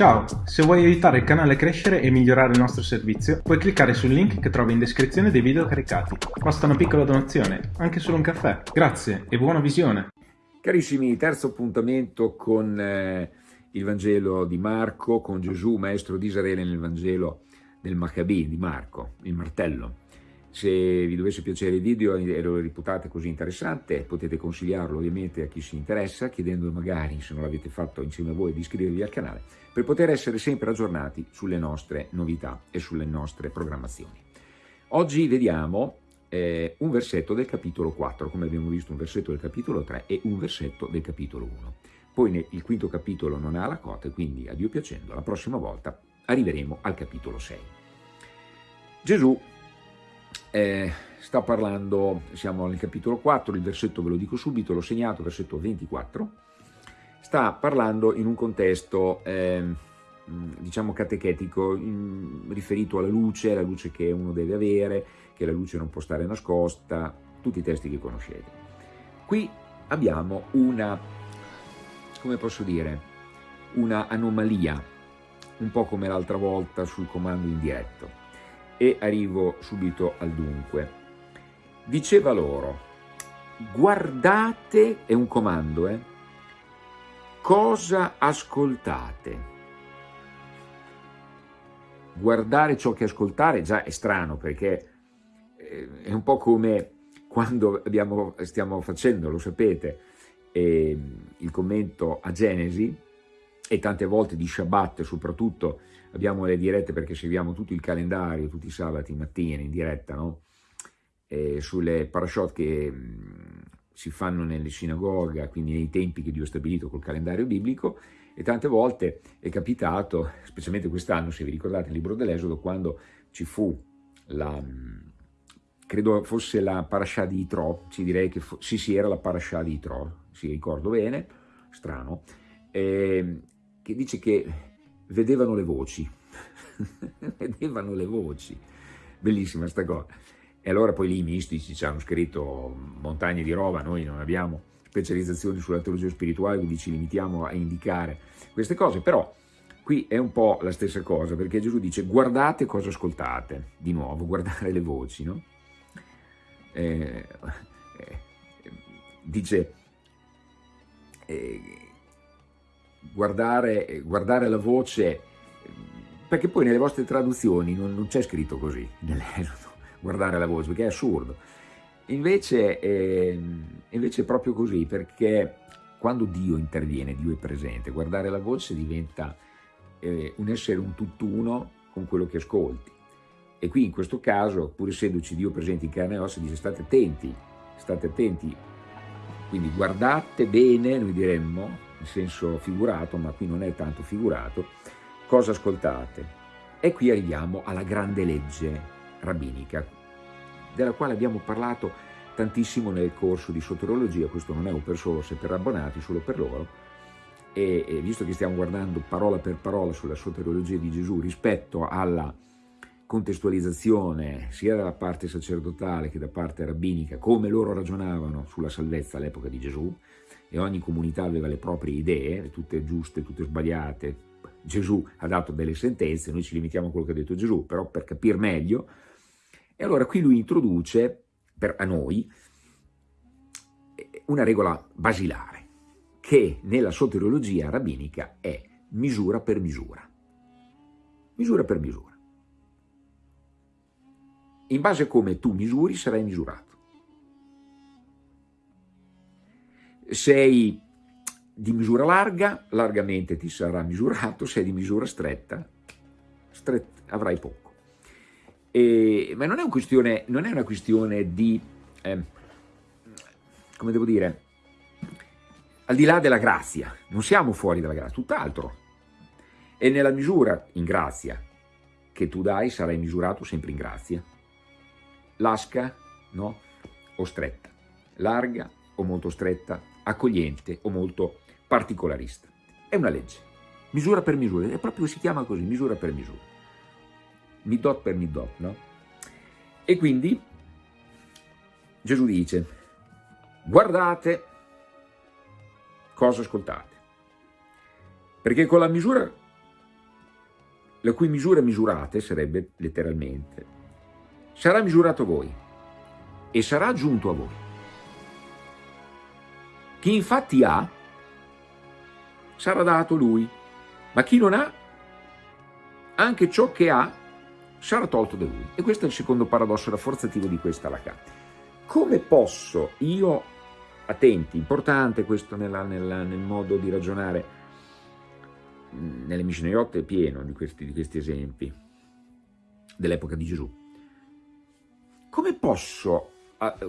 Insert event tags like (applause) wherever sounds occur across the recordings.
Ciao, se vuoi aiutare il canale a crescere e migliorare il nostro servizio, puoi cliccare sul link che trovi in descrizione dei video caricati. Basta una piccola donazione, anche solo un caffè. Grazie e buona visione! Carissimi, terzo appuntamento con eh, il Vangelo di Marco, con Gesù, maestro di Israele nel Vangelo del Maccabì di Marco, il martello. Se vi dovesse piacere il video e lo reputate così interessante, potete consigliarlo ovviamente a chi si interessa, chiedendo magari, se non l'avete fatto insieme a voi, di iscrivervi al canale, per poter essere sempre aggiornati sulle nostre novità e sulle nostre programmazioni. Oggi vediamo eh, un versetto del capitolo 4, come abbiamo visto un versetto del capitolo 3 e un versetto del capitolo 1. Poi il quinto capitolo non ha la cota, quindi a Dio piacendo, la prossima volta arriveremo al capitolo 6. Gesù eh, sta parlando, siamo nel capitolo 4, il versetto ve lo dico subito, l'ho segnato, versetto 24, sta parlando in un contesto, eh, diciamo, catechetico, in, riferito alla luce, la luce che uno deve avere, che la luce non può stare nascosta, tutti i testi che conoscete. Qui abbiamo una, come posso dire, una anomalia, un po' come l'altra volta sul comando indiretto e arrivo subito al dunque. Diceva loro, guardate, è un comando, eh, cosa ascoltate. Guardare ciò che ascoltare già è strano perché eh, è un po' come quando abbiamo, stiamo facendo, lo sapete, eh, il commento a Genesi e tante volte di Shabbat soprattutto abbiamo le dirette perché seguiamo tutto il calendario, tutti i sabati mattina in diretta, no? eh, sulle parashot che mh, si fanno nelle sinagoga, quindi nei tempi che Dio ha stabilito col calendario biblico, e tante volte è capitato, specialmente quest'anno, se vi ricordate, il libro dell'Esodo, quando ci fu la, credo fosse la parasha di Itro, ci direi che sì, sì, era la parasha di Itro, si ricordo bene, strano, eh, che dice che vedevano le voci, (laughs) vedevano le voci, bellissima sta cosa. E allora poi lì i mistici ci hanno scritto montagne di roba, noi non abbiamo specializzazioni sulla teologia spirituale, quindi ci limitiamo a indicare queste cose, però qui è un po' la stessa cosa, perché Gesù dice guardate cosa ascoltate, di nuovo, guardare le voci, no? Eh, eh, dice eh, guardare, guardare la voce, perché poi nelle vostre traduzioni non, non c'è scritto così, (laughs) guardare la voce, perché è assurdo. Invece, eh, invece è proprio così, perché quando Dio interviene, Dio è presente, guardare la voce diventa eh, un essere un tutt'uno con quello che ascolti. E qui in questo caso, pur essendoci Dio presente in carne e ossa, dice state attenti, state attenti, quindi guardate bene, noi diremmo, in senso figurato, ma qui non è tanto figurato, cosa ascoltate? E qui arriviamo alla grande legge rabbinica, della quale abbiamo parlato tantissimo nel corso di soterologia, questo non è un per solo se per abbonati, solo per loro, e, e visto che stiamo guardando parola per parola sulla soterologia di Gesù rispetto alla contestualizzazione sia dalla parte sacerdotale che da parte rabbinica, come loro ragionavano sulla salvezza all'epoca di Gesù, e ogni comunità aveva le proprie idee, tutte giuste, tutte sbagliate. Gesù ha dato delle sentenze, noi ci limitiamo a quello che ha detto Gesù, però per capire meglio. E allora qui lui introduce per, a noi una regola basilare, che nella soteriologia rabbinica è misura per misura. Misura per misura. In base a come tu misuri sarai misurato. Sei di misura larga, largamente ti sarà misurato, sei di misura stretta, stretta avrai poco. E, ma non è, un non è, una questione di, eh, come devo dire, al di là della grazia, non siamo fuori dalla grazia, tutt'altro. E nella misura in grazia che tu dai sarai misurato sempre in grazia. Lasca, no? O stretta, larga o molto stretta, accogliente o molto particolarista. È una legge, misura per misura, è proprio si chiama così, misura per misura. Midot per midot, no? E quindi Gesù dice, guardate cosa ascoltate, perché con la misura la cui misura misurate, sarebbe letteralmente, sarà misurato voi e sarà giunto a voi. Chi infatti ha, sarà dato lui, ma chi non ha, anche ciò che ha sarà tolto da lui. E questo è il secondo paradosso rafforzativo di questa Lacan. Come posso io, attenti, importante questo nella, nella, nel modo di ragionare, nelle Mishnayot è pieno di questi, di questi esempi dell'epoca di Gesù. Come posso,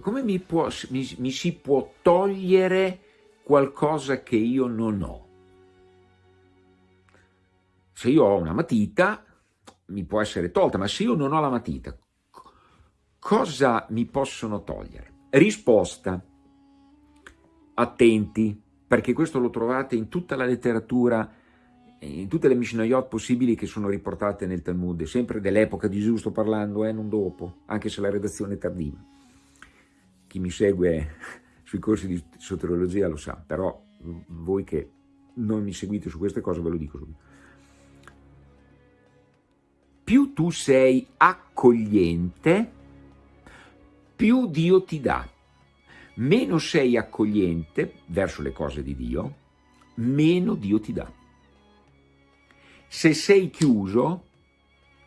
come mi, può, mi, mi si può togliere qualcosa che io non ho? Se io ho una matita, mi può essere tolta, ma se io non ho la matita, cosa mi possono togliere? Risposta, attenti, perché questo lo trovate in tutta la letteratura, in tutte le Mishnayot possibili che sono riportate nel Talmud, sempre dell'epoca di Gesù sto parlando, eh, non dopo, anche se la redazione è tardiva. Chi mi segue (laughs) sui corsi di soteriologia lo sa, però voi che non mi seguite su queste cose ve lo dico subito più tu sei accogliente, più Dio ti dà. Meno sei accogliente verso le cose di Dio, meno Dio ti dà. Se sei chiuso,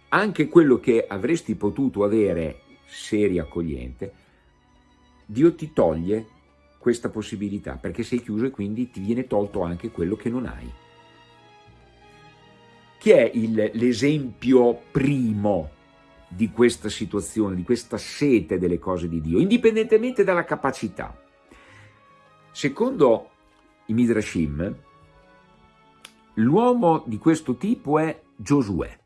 anche quello che avresti potuto avere se eri accogliente, Dio ti toglie questa possibilità, perché sei chiuso e quindi ti viene tolto anche quello che non hai. Chi è l'esempio primo di questa situazione, di questa sete delle cose di Dio, indipendentemente dalla capacità? Secondo i Midrashim, l'uomo di questo tipo è Giosuè.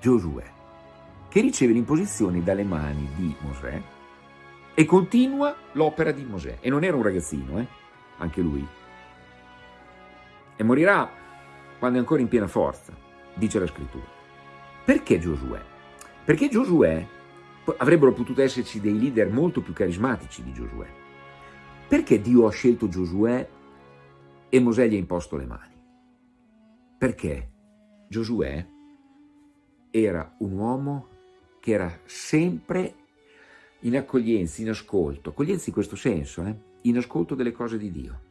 Giosuè, che riceve l'imposizione dalle mani di Mosè e continua l'opera di Mosè. E non era un ragazzino, eh? anche lui. E morirà quando è ancora in piena forza, dice la scrittura. Perché Giosuè? Perché Giosuè, avrebbero potuto esserci dei leader molto più carismatici di Giosuè. Perché Dio ha scelto Giosuè e Mosè gli ha imposto le mani? Perché Giosuè era un uomo che era sempre in accoglienza, in ascolto, accoglienza in questo senso, eh? in ascolto delle cose di Dio.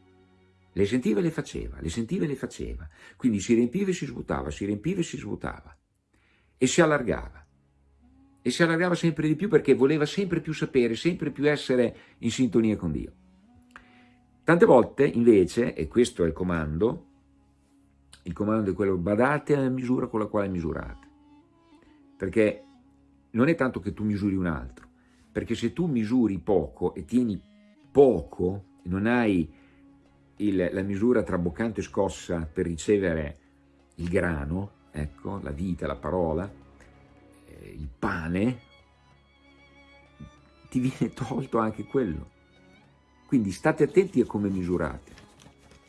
Le sentiva e le faceva, le sentiva e le faceva. Quindi si riempiva e si svuotava, si riempiva e si svuotava. E si allargava. E si allargava sempre di più perché voleva sempre più sapere, sempre più essere in sintonia con Dio. Tante volte invece, e questo è il comando, il comando è quello badate alla misura con la quale misurate. Perché non è tanto che tu misuri un altro, perché se tu misuri poco e tieni poco, non hai il, la misura traboccante scossa per ricevere il grano, ecco, la vita, la parola, eh, il pane, ti viene (laughs) tolto anche quello. Quindi state attenti a come misurate,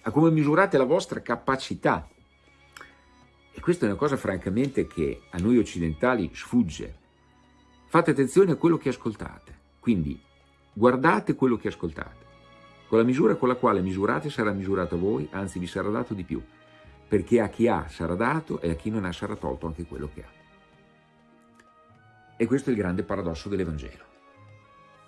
a come misurate la vostra capacità. E questa è una cosa francamente che a noi occidentali sfugge. Fate attenzione a quello che ascoltate, quindi guardate quello che ascoltate. Con la misura con la quale misurate sarà misurato a voi, anzi vi sarà dato di più, perché a chi ha sarà dato e a chi non ha sarà tolto anche quello che ha. E questo è il grande paradosso dell'Evangelo.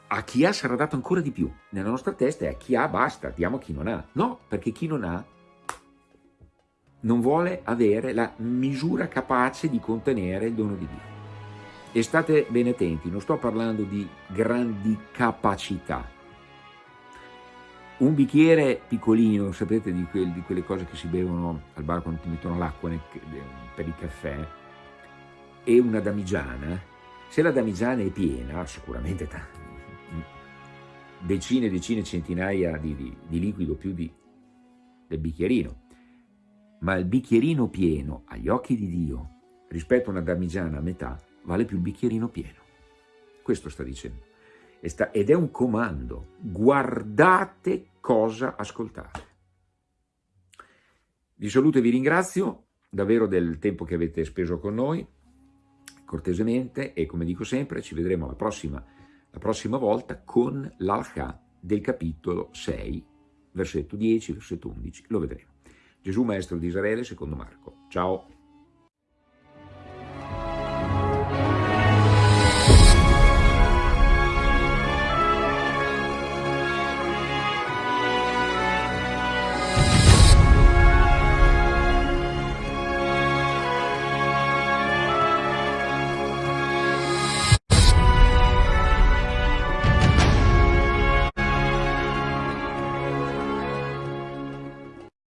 A chi ha sarà dato ancora di più. Nella nostra testa è a chi ha basta, diamo a chi non ha. No, perché chi non ha non vuole avere la misura capace di contenere il dono di Dio. E state bene attenti, non sto parlando di grandi capacità, un bicchiere piccolino, sapete di, quel, di, quelle cose che si bevono al bar quando ti mettono l'acqua per il caffè, e una damigiana, se la damigiana è piena, sicuramente decine e decine, centinaia di, di, di liquido più di, del bicchierino, ma il bicchierino pieno agli occhi di Dio rispetto a una damigiana a metà vale più il bicchierino pieno. Questo sta dicendo ed è un comando. Guardate cosa ascoltate. Vi saluto e vi ringrazio davvero del tempo che avete speso con noi, cortesemente, e come dico sempre, ci vedremo la prossima, la prossima volta con l'Alchà del capitolo 6, versetto 10, versetto 11, lo vedremo. Gesù Maestro di Israele secondo Marco. Ciao!